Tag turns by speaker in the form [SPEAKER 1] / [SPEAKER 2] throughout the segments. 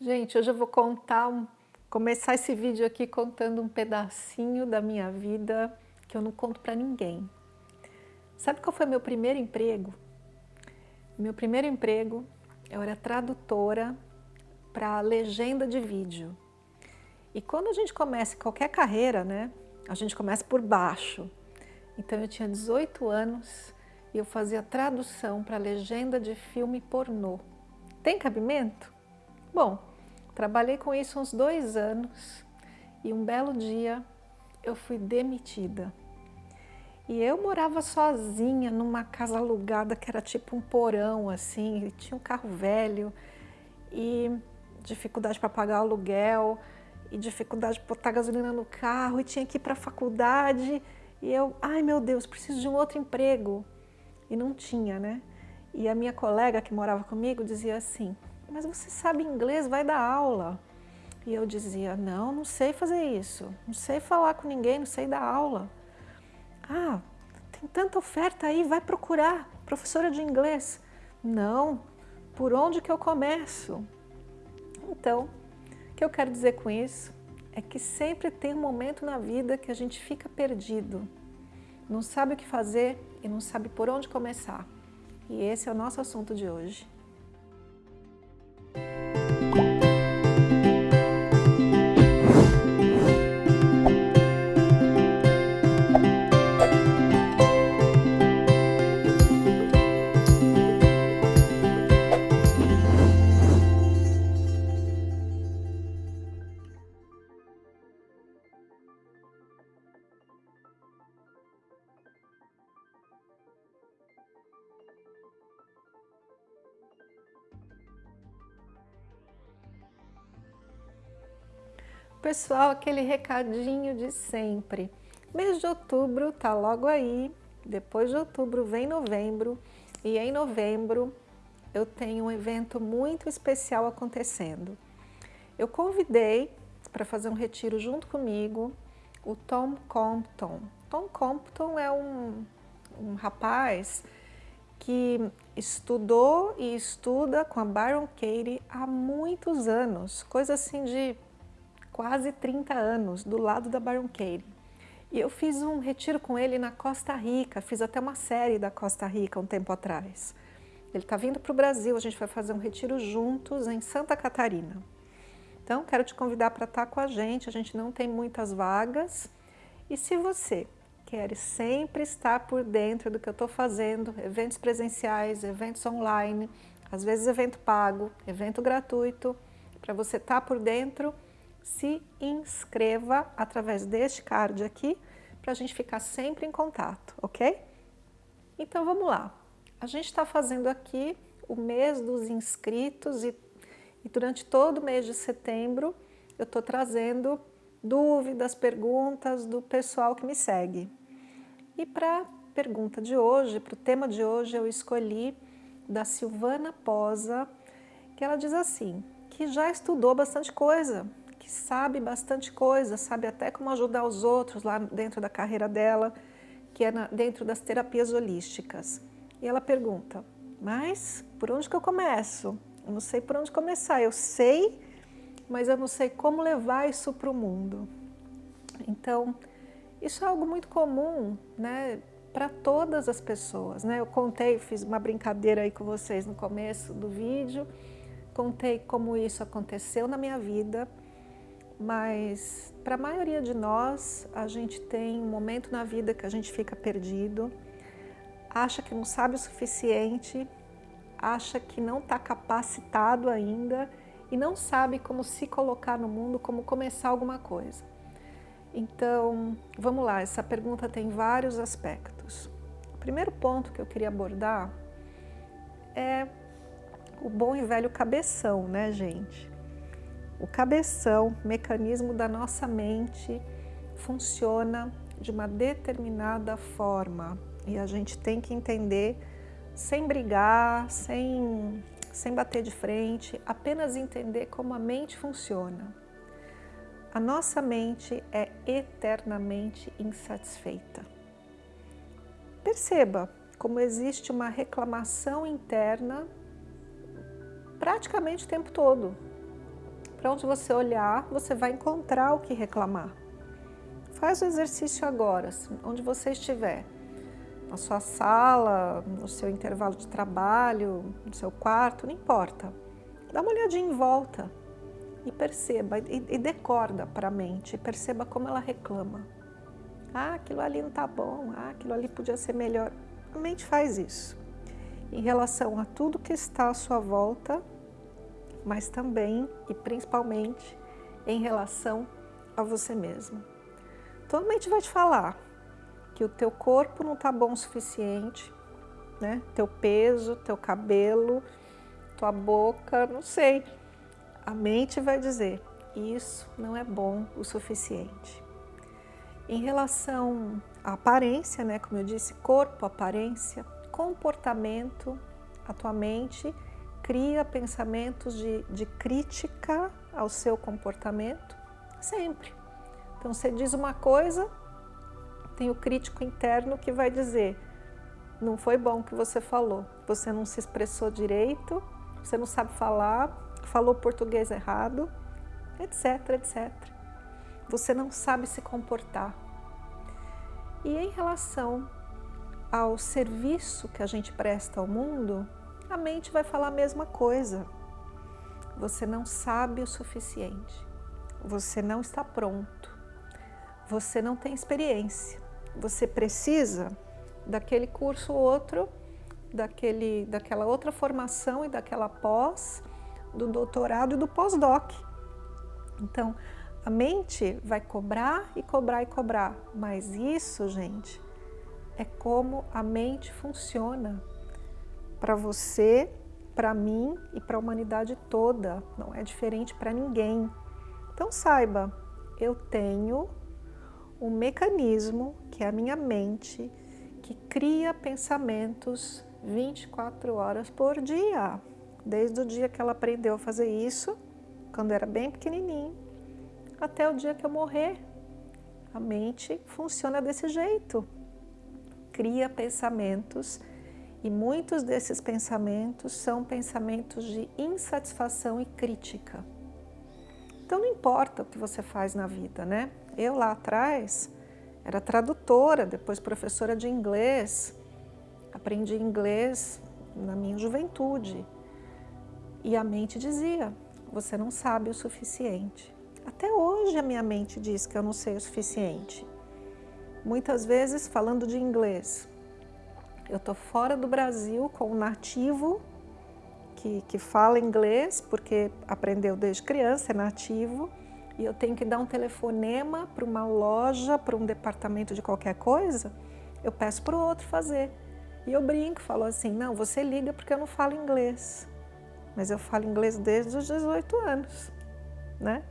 [SPEAKER 1] Gente, hoje eu vou contar, começar esse vídeo aqui contando um pedacinho da minha vida que eu não conto para ninguém. Sabe qual foi meu primeiro emprego? Meu primeiro emprego, eu era tradutora para legenda de vídeo. E quando a gente começa qualquer carreira, né, a gente começa por baixo. Então eu tinha 18 anos e eu fazia tradução para legenda de filme pornô. Tem cabimento? Bom, trabalhei com isso uns dois anos e um belo dia eu fui demitida. E eu morava sozinha numa casa alugada que era tipo um porão assim, tinha um carro velho e dificuldade para pagar o aluguel e dificuldade de botar gasolina no carro e tinha que ir para a faculdade e eu, ai meu Deus, preciso de um outro emprego. E não tinha, né? E a minha colega que morava comigo dizia assim, mas você sabe inglês, vai dar aula. E eu dizia, não, não sei fazer isso, não sei falar com ninguém, não sei dar aula. Ah, tem tanta oferta aí, vai procurar, professora de inglês. Não, por onde que eu começo? Então, o que eu quero dizer com isso é que sempre tem um momento na vida que a gente fica perdido, não sabe o que fazer e não sabe por onde começar. E esse é o nosso assunto de hoje. Pessoal, aquele recadinho de sempre. Mês de outubro tá logo aí, depois de outubro vem novembro e em novembro eu tenho um evento muito especial acontecendo. Eu convidei para fazer um retiro junto comigo o Tom Compton. Tom Compton é um, um rapaz que estudou e estuda com a Byron Katie há muitos anos, coisa assim de quase 30 anos, do lado da Byron Katie. E eu fiz um retiro com ele na Costa Rica, fiz até uma série da Costa Rica um tempo atrás. Ele está vindo para o Brasil, a gente vai fazer um retiro juntos em Santa Catarina. Então, quero te convidar para estar com a gente, a gente não tem muitas vagas. E se você quer sempre estar por dentro do que eu estou fazendo, eventos presenciais, eventos online, às vezes evento pago, evento gratuito, para você estar por dentro, se inscreva através deste card aqui, para a gente ficar sempre em contato, ok? Então vamos lá. A gente está fazendo aqui o mês dos inscritos e, e durante todo o mês de setembro eu estou trazendo dúvidas, perguntas do pessoal que me segue. E para a pergunta de hoje, para o tema de hoje, eu escolhi da Silvana Posa, que ela diz assim, que já estudou bastante coisa que sabe bastante coisa, sabe até como ajudar os outros lá dentro da carreira dela, que é na, dentro das terapias holísticas. E ela pergunta, mas por onde que eu começo? Eu não sei por onde começar, eu sei, mas eu não sei como levar isso para o mundo. Então, isso é algo muito comum, né, para todas as pessoas, né? Eu contei, fiz uma brincadeira aí com vocês no começo do vídeo, contei como isso aconteceu na minha vida, mas para a maioria de nós, a gente tem um momento na vida que a gente fica perdido, acha que não sabe o suficiente, acha que não está capacitado ainda e não sabe como se colocar no mundo, como começar alguma coisa. Então, vamos lá, essa pergunta tem vários aspectos. O primeiro ponto que eu queria abordar é o bom e velho cabeção, né, gente? O cabeção, mecanismo da nossa mente, funciona de uma determinada forma e a gente tem que entender sem brigar, sem, sem bater de frente, apenas entender como a mente funciona. A nossa mente é eternamente insatisfeita. Perceba como existe uma reclamação interna praticamente o tempo todo Para onde você olhar, você vai encontrar o que reclamar. Faz o exercício agora, onde você estiver. Na sua sala, no seu intervalo de trabalho, no seu quarto, não importa. Dá uma olhadinha em volta e perceba, e, decorda para a mente, perceba como ela reclama. Ah, aquilo ali não está bom, ah, aquilo ali podia ser melhor. A mente faz isso. Em relação a tudo que está à sua volta, mas também e principalmente em relação a você mesmo. Então a mente vai te falar que o teu corpo não está bom o suficiente, né? Teu peso, teu cabelo, tua boca, não sei. A mente vai dizer, isso não é bom o suficiente. Em relação à aparência, né, como eu disse, corpo, aparência, comportamento, a tua mente cria pensamentos de, de crítica ao seu comportamento sempre. Então você diz uma coisa, tem o crítico interno que vai dizer não foi bom o que você falou, você não se expressou direito, você não sabe falar, falou português errado, etc, etc. Você não sabe se comportar. E em relação ao serviço que a gente presta ao mundo, a mente vai falar a mesma coisa. Você não sabe o suficiente, você não está pronto, você não tem experiência, você precisa daquele curso ou outro, daquele, daquela outra formação e daquela pós, do doutorado e do pós-doc. Então, a mente vai cobrar e cobrar e cobrar, mas isso, gente, é como a mente funciona para você, para mim e para a humanidade toda. Não é diferente para ninguém. Então saiba, eu tenho um mecanismo que é a minha mente que cria pensamentos 24 horas por dia. Desde o dia que ela aprendeu a fazer isso, quando era bem pequenininho, até o dia que eu morrer. A mente funciona desse jeito. Cria pensamentos e muitos desses pensamentos são pensamentos de insatisfação e crítica. Então não importa o que você faz na vida, né? Eu lá atrás era tradutora, depois professora de inglês, aprendi inglês na minha juventude. E a mente dizia, você não sabe o suficiente. Até hoje a minha mente diz que eu não sei o suficiente. Muitas vezes falando de inglês, eu estou fora do Brasil com um nativo que, que fala inglês, porque aprendeu desde criança, é nativo, e eu tenho que dar um telefonema para uma loja, para um departamento de qualquer coisa, eu peço para o outro fazer. E eu brinco, falo assim, não, você liga porque eu não falo inglês. Mas eu falo inglês desde os 18 anos, né?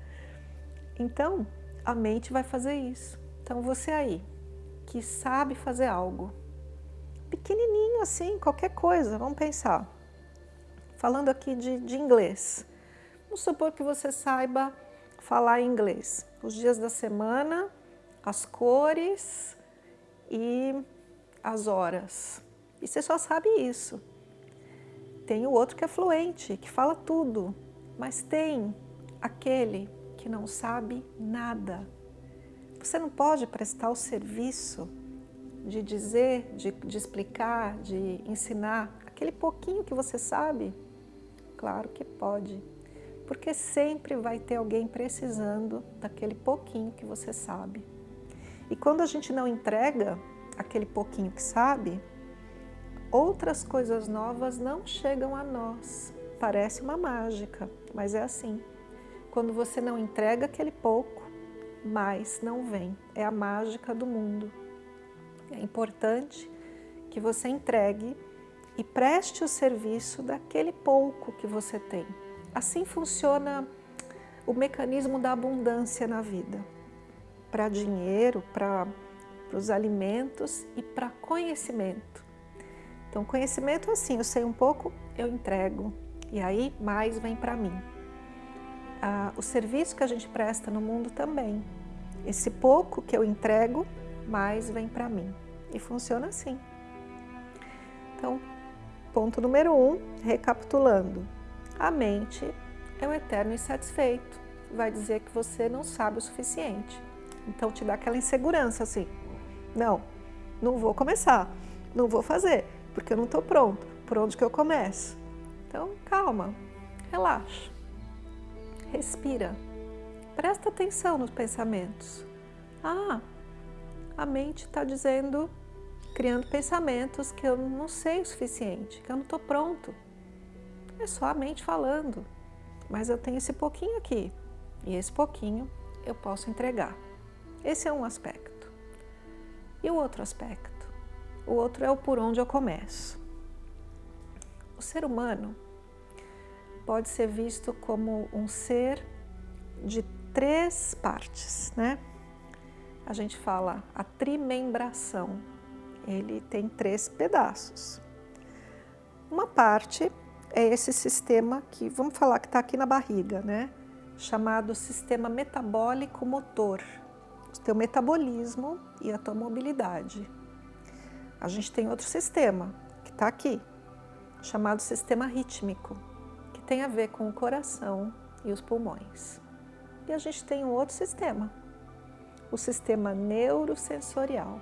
[SPEAKER 1] Então, a mente vai fazer isso. Então, você aí, que sabe fazer algo, pequenininho assim, qualquer coisa, vamos pensar. Falando aqui de, de inglês. Vamos supor que você saiba falar inglês. Os dias da semana, as cores e as horas. E você só sabe isso. Tem o outro que é fluente, que fala tudo. Mas tem aquele que não sabe nada. Você não pode prestar o serviço de dizer, de, de explicar, de ensinar aquele pouquinho que você sabe? Claro que pode, porque sempre vai ter alguém precisando daquele pouquinho que você sabe. E quando a gente não entrega aquele pouquinho que sabe, outras coisas novas não chegam a nós. Parece uma mágica, mas é assim. Quando você não entrega aquele pouco, mais não vem. É a mágica do mundo. É importante que você entregue e preste o serviço daquele pouco que você tem. Assim funciona o mecanismo da abundância na vida. Para dinheiro, para os alimentos e para conhecimento. Então, conhecimento é assim, eu sei um pouco, eu entrego. E aí, mais vem para mim. Ah, o serviço que a gente presta no mundo também. Esse pouco que eu entrego, mais vem para mim. E funciona assim. Então, ponto número um, recapitulando. A mente é o eterno insatisfeito. vai dizer que você não sabe o suficiente. Então te dá aquela insegurança assim, não, não vou começar, não vou fazer, porque eu não estou pronto, por onde que eu começo? Então calma, relaxa, respira, presta atenção nos pensamentos. Ah, a mente está dizendo, criando pensamentos que eu não sei o suficiente, que eu não estou pronto. É só a mente falando, mas eu tenho esse pouquinho aqui, e esse pouquinho eu posso entregar. Esse é um aspecto. E o outro aspecto? O outro é o por onde eu começo. O ser humano pode ser visto como um ser de três partes, né? A gente fala a trimembração. Ele tem três pedaços. Uma parte é esse sistema que, vamos falar que está aqui na barriga, né? Chamado sistema metabólico motor o teu metabolismo e a tua mobilidade. A gente tem outro sistema, que está aqui, chamado sistema rítmico, que tem a ver com o coração e os pulmões. E a gente tem um outro sistema, o sistema neurosensorial,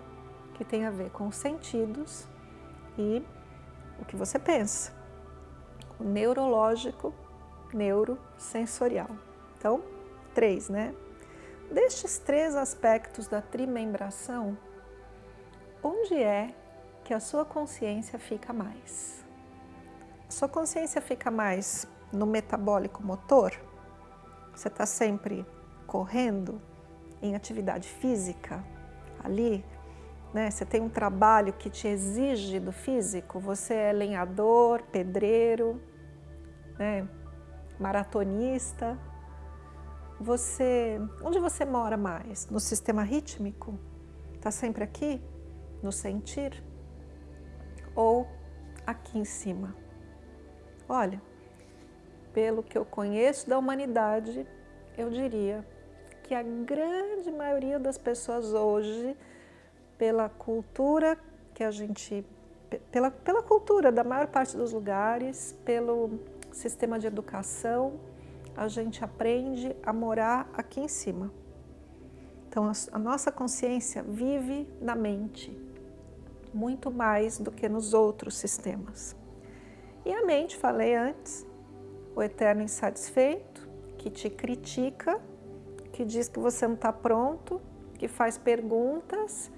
[SPEAKER 1] que tem a ver com os sentidos e o que você pensa. O neurológico, neurosensorial. Então, três, né? Destes três aspectos da trimembração, onde é que a sua consciência fica mais? A sua consciência fica mais no metabólico motor? Você está sempre correndo em atividade física ali? Né? Você tem um trabalho que te exige do físico? Você é lenhador, pedreiro, né? maratonista? Você, onde você mora mais? No sistema rítmico? Está sempre aqui? No sentir? Ou aqui em cima? Olha, pelo que eu conheço da humanidade, eu diria que a grande maioria das pessoas hoje, pela cultura que a gente, pela, pela cultura da maior parte dos lugares, pelo sistema de educação, a gente aprende a morar aqui em cima. Então, a nossa consciência vive na mente, muito mais do que nos outros sistemas. E a mente, falei antes, o eterno insatisfeito, que te critica, que diz que você não está pronto, que faz perguntas,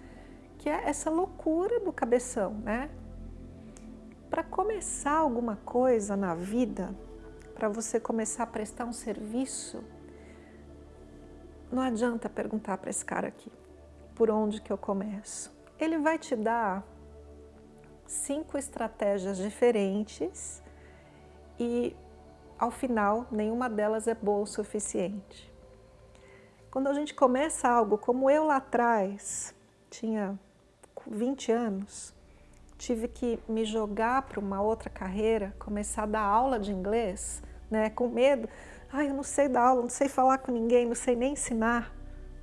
[SPEAKER 1] que é essa loucura do cabeção, né? Para começar alguma coisa na vida, para você começar a prestar um serviço, não adianta perguntar para esse cara aqui, por onde que eu começo? Ele vai te dar cinco estratégias diferentes e ao final nenhuma delas é boa o suficiente. Quando a gente começa algo como eu lá atrás, tinha 20 anos, tive que me jogar para uma outra carreira, começar a dar aula de inglês, né, com medo. Ai, eu não sei dar aula, não sei falar com ninguém, não sei nem ensinar.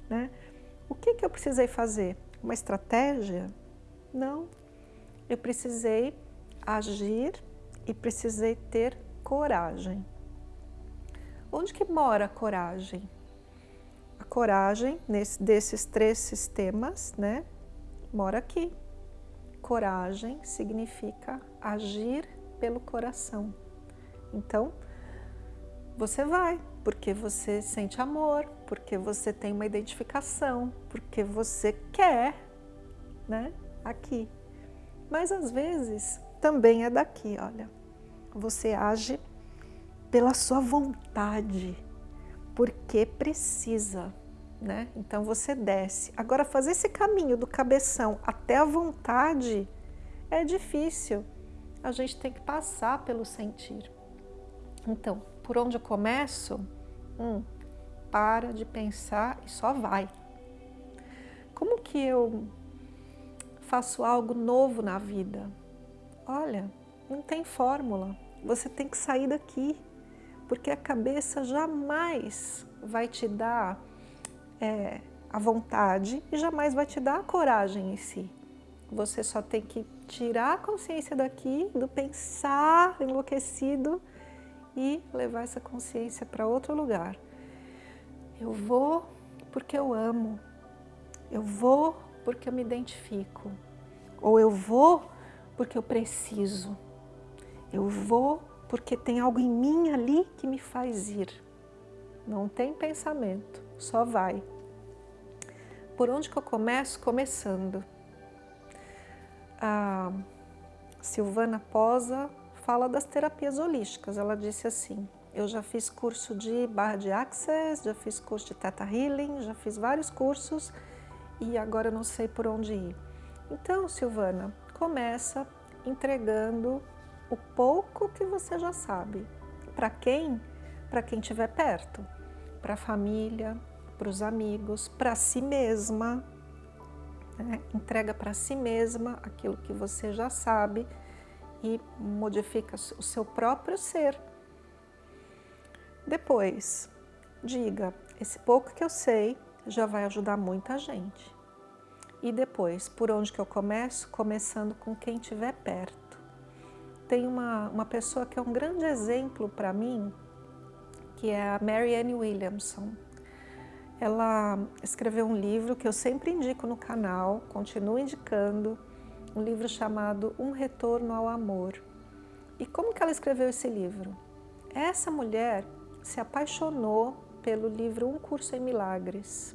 [SPEAKER 1] Né? O que, que eu precisei fazer? Uma estratégia? Não. Eu precisei agir e precisei ter coragem. Onde que mora a coragem? A coragem nesse, desses três sistemas, né, mora aqui, coragem significa agir pelo coração. Então, você vai, porque você sente amor, porque você tem uma identificação, porque você quer, né, aqui. Mas às vezes também é daqui, olha. Você age pela sua vontade, porque precisa né? Então você desce. Agora fazer esse caminho do cabeção até a vontade é difícil. A gente tem que passar pelo sentir. Então, por onde eu começo? Hum, para de pensar e só vai. Como que eu faço algo novo na vida? Olha, não tem fórmula. Você tem que sair daqui, porque a cabeça jamais vai te dar é, a vontade e jamais vai te dar a coragem em si. Você só tem que tirar a consciência daqui, do pensar enlouquecido e levar essa consciência para outro lugar. Eu vou porque eu amo. Eu vou porque eu me identifico. Ou eu vou porque eu preciso. Eu vou porque tem algo em mim ali que me faz ir. Não tem pensamento, só vai. Por onde que eu começo? Começando. A Silvana Posa fala das terapias holísticas. Ela disse assim, eu já fiz curso de barra de access, já fiz curso de Theta Healing, já fiz vários cursos e agora eu não sei por onde ir. Então, Silvana, começa entregando o pouco que você já sabe. Para quem? Para quem estiver perto. Para a família, para os amigos, para si mesma. Né? Entrega para si mesma aquilo que você já sabe e modifica o seu próprio ser. Depois, diga, esse pouco que eu sei já vai ajudar muita gente. E depois, por onde que eu começo? Começando com quem estiver perto. Tem uma, uma pessoa que é um grande exemplo para mim, que é a Marianne Williamson. Ela escreveu um livro que eu sempre indico no canal, continuo indicando, um livro chamado Um Retorno ao Amor. E como que ela escreveu esse livro? Essa mulher se apaixonou pelo livro Um Curso em Milagres.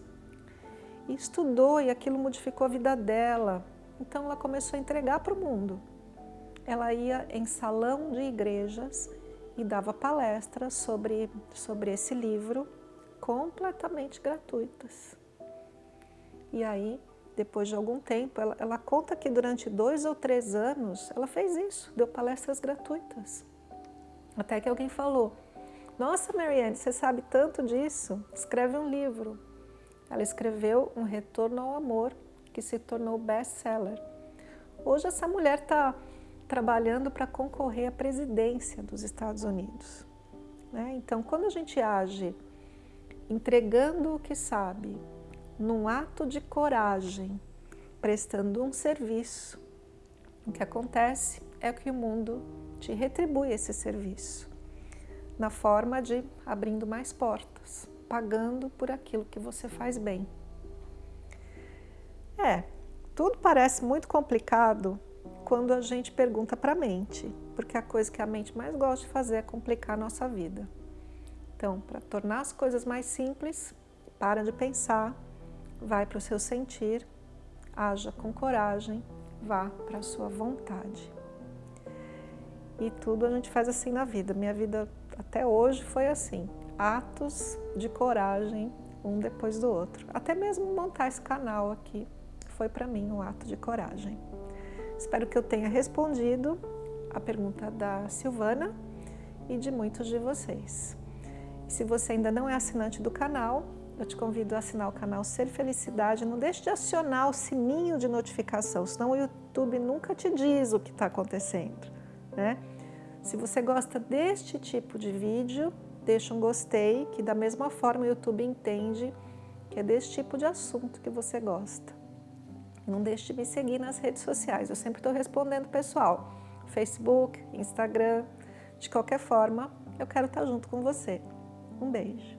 [SPEAKER 1] E estudou e aquilo modificou a vida dela. Então ela começou a entregar para o mundo. Ela ia em salão de igrejas e dava palestras sobre, sobre esse livro completamente gratuitas. E aí, depois de algum tempo, ela, ela conta que durante dois ou três anos ela fez isso, deu palestras gratuitas. Até que alguém falou, nossa Marianne, você sabe tanto disso? Escreve um livro. Ela escreveu Um Retorno ao Amor, que se tornou best-seller. Hoje essa mulher está trabalhando para concorrer à presidência dos Estados Unidos. Né? Então, quando a gente age entregando o que sabe, num ato de coragem, prestando um serviço, o que acontece é que o mundo te retribui esse serviço, na forma de abrindo mais portas, pagando por aquilo que você faz bem. É, tudo parece muito complicado quando a gente pergunta para a mente, porque a coisa que a mente mais gosta de fazer é complicar a nossa vida. Então, para tornar as coisas mais simples, para de pensar, vai para o seu sentir, haja com coragem, vá para a sua vontade. E tudo a gente faz assim na vida. Minha vida até hoje foi assim, atos de coragem, um depois do outro. Até mesmo montar esse canal aqui foi para mim um ato de coragem. Espero que eu tenha respondido a pergunta da Silvana e de muitos de vocês. Se você ainda não é assinante do canal, eu te convido a assinar o canal Ser Felicidade. Não deixe de acionar o sininho de notificação, senão o YouTube nunca te diz o que está acontecendo. Né? Se você gosta deste tipo de vídeo, deixa um gostei, que da mesma forma o YouTube entende que é desse tipo de assunto que você gosta. Não deixe de me seguir nas redes sociais, eu sempre estou respondendo pessoal. Facebook, Instagram, de qualquer forma, eu quero estar junto com você. Um beijo.